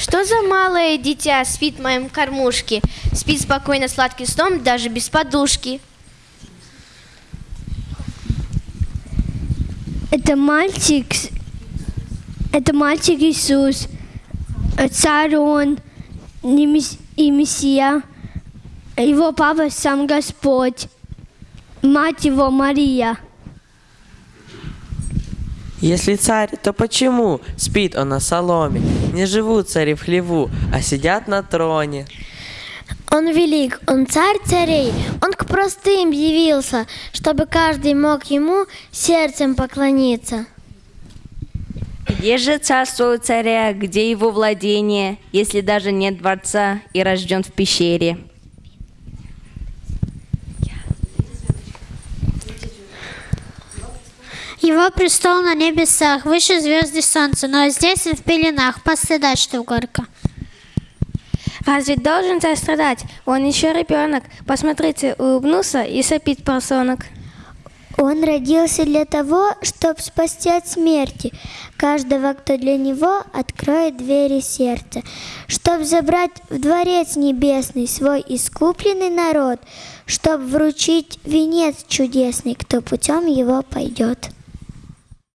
Что за малое дитя спит в моем кормушке? Спит спокойно сладким сном, даже без подушки. Это мальчик, это мальчик Иисус, царь он и Мессия. Его папа сам Господь, мать его Мария. Если царь, то почему спит он на соломе? Не живут цари в хлеву, а сидят на троне. Он велик, он царь царей, он к простым явился, чтобы каждый мог ему сердцем поклониться. Где же царство у царя, где его владение, если даже нет дворца и рожден в пещере? Его престол на небесах, выше звезды солнца, но здесь он в пеленах, постыдать, что горько. Разве должен царь страдать? Он еще ребенок. Посмотрите, улыбнулся и сопит поросенок. Он родился для того, чтобы спасти от смерти каждого, кто для него откроет двери сердца, чтобы забрать в дворец небесный свой искупленный народ, чтобы вручить венец чудесный, кто путем его пойдет.